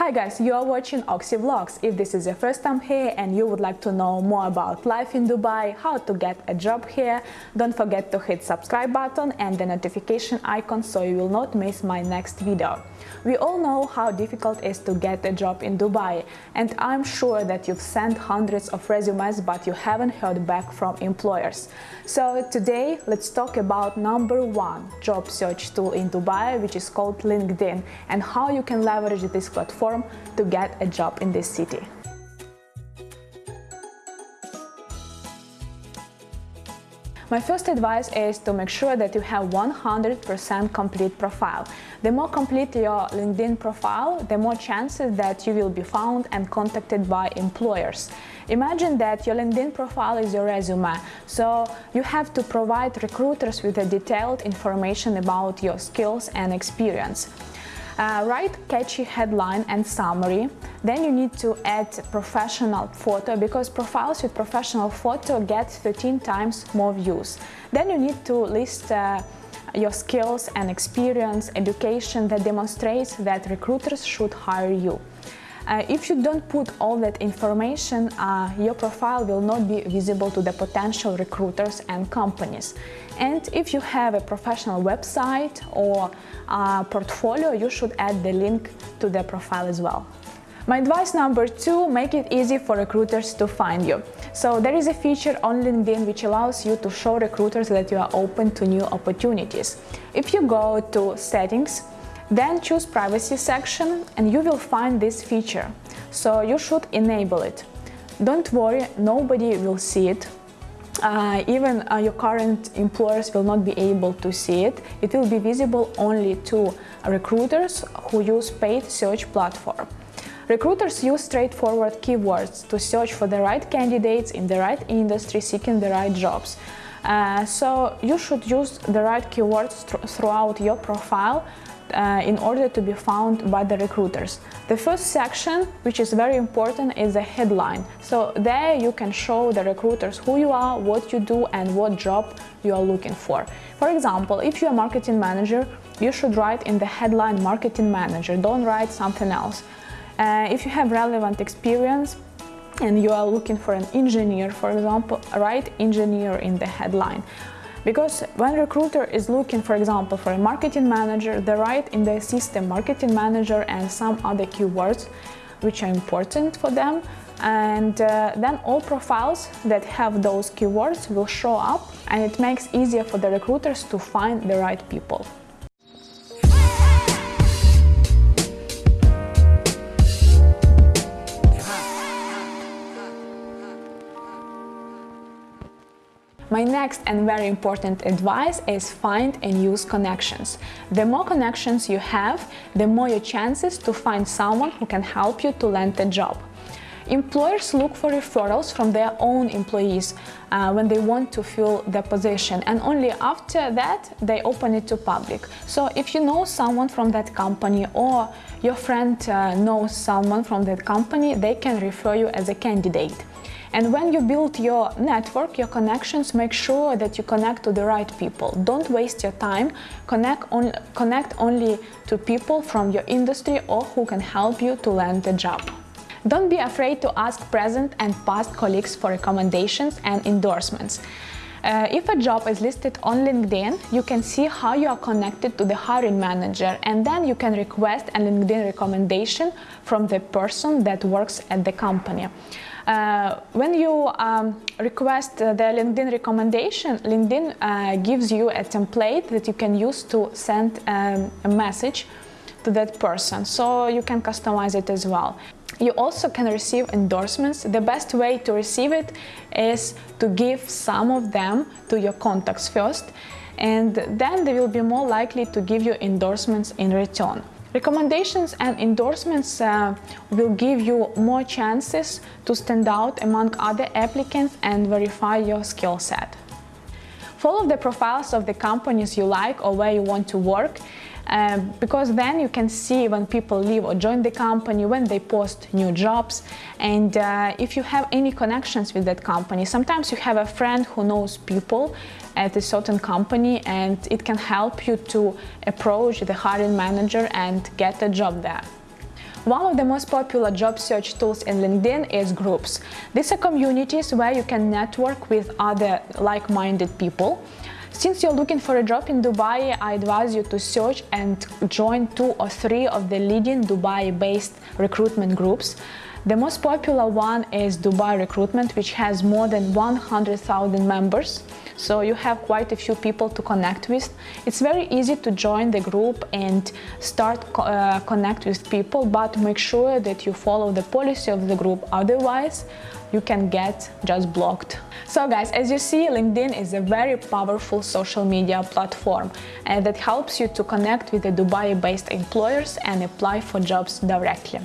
Hi guys, you are watching Oxy Vlogs. If this is your first time here and you would like to know more about life in Dubai, how to get a job here, don't forget to hit subscribe button and the notification icon so you will not miss my next video. We all know how difficult it is to get a job in Dubai and I'm sure that you've sent hundreds of resumes but you haven't heard back from employers. So today let's talk about number one job search tool in Dubai which is called LinkedIn and how you can leverage this platform to get a job in this city. My first advice is to make sure that you have 100% complete profile. The more complete your LinkedIn profile, the more chances that you will be found and contacted by employers. Imagine that your LinkedIn profile is your resume, so you have to provide recruiters with a detailed information about your skills and experience. Uh, write catchy headline and summary. Then you need to add professional photo because profiles with professional photo get 13 times more views. Then you need to list uh, your skills and experience, education that demonstrates that recruiters should hire you. Uh, if you don't put all that information, uh, your profile will not be visible to the potential recruiters and companies. And if you have a professional website or uh, portfolio, you should add the link to the profile as well. My advice number two, make it easy for recruiters to find you. So there is a feature on LinkedIn which allows you to show recruiters that you are open to new opportunities. If you go to settings, then choose privacy section and you will find this feature. So you should enable it. Don't worry, nobody will see it. Uh, even uh, your current employers will not be able to see it. It will be visible only to recruiters who use paid search platform. Recruiters use straightforward keywords to search for the right candidates in the right industry seeking the right jobs. Uh, so you should use the right keywords th throughout your profile uh, in order to be found by the recruiters. The first section, which is very important, is the headline. So there you can show the recruiters who you are, what you do and what job you are looking for. For example, if you're a marketing manager, you should write in the headline marketing manager, don't write something else. Uh, if you have relevant experience, and you are looking for an engineer, for example, write engineer in the headline. Because when recruiter is looking, for example, for a marketing manager, they write in their system marketing manager and some other keywords which are important for them. And uh, then all profiles that have those keywords will show up and it makes easier for the recruiters to find the right people. My next and very important advice is find and use connections. The more connections you have, the more your chances to find someone who can help you to land a job. Employers look for referrals from their own employees uh, when they want to fill the position and only after that they open it to public. So if you know someone from that company or your friend uh, knows someone from that company, they can refer you as a candidate. And when you build your network, your connections, make sure that you connect to the right people. Don't waste your time. Connect, on, connect only to people from your industry or who can help you to land a job. Don't be afraid to ask present and past colleagues for recommendations and endorsements. Uh, if a job is listed on LinkedIn, you can see how you are connected to the hiring manager and then you can request a LinkedIn recommendation from the person that works at the company. Uh, when you um, request the LinkedIn recommendation, LinkedIn uh, gives you a template that you can use to send um, a message to that person, so you can customize it as well. You also can receive endorsements. The best way to receive it is to give some of them to your contacts first, and then they will be more likely to give you endorsements in return. Recommendations and endorsements uh, will give you more chances to stand out among other applicants and verify your skill set. Follow the profiles of the companies you like or where you want to work uh, because then you can see when people leave or join the company, when they post new jobs and uh, if you have any connections with that company. Sometimes you have a friend who knows people at a certain company and it can help you to approach the hiring manager and get a job there. One of the most popular job search tools in LinkedIn is groups. These are communities where you can network with other like-minded people. Since you're looking for a job in Dubai, I advise you to search and join two or three of the leading Dubai-based recruitment groups. The most popular one is Dubai Recruitment, which has more than 100,000 members. So you have quite a few people to connect with. It's very easy to join the group and start uh, connect with people, but make sure that you follow the policy of the group. Otherwise, you can get just blocked. So guys, as you see, LinkedIn is a very powerful social media platform and that helps you to connect with the Dubai-based employers and apply for jobs directly.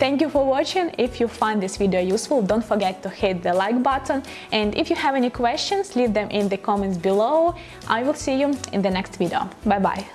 Thank you for watching. If you find this video useful, don't forget to hit the like button. And if you have any questions, leave them in the comments below. I will see you in the next video. Bye bye.